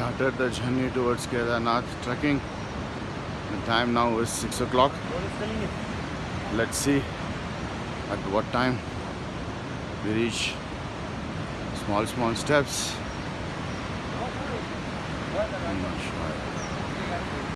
started the journey towards Kedarnath trekking. The time now is 6 o'clock. Let's see at what time we reach. Small, small steps. I'm not sure.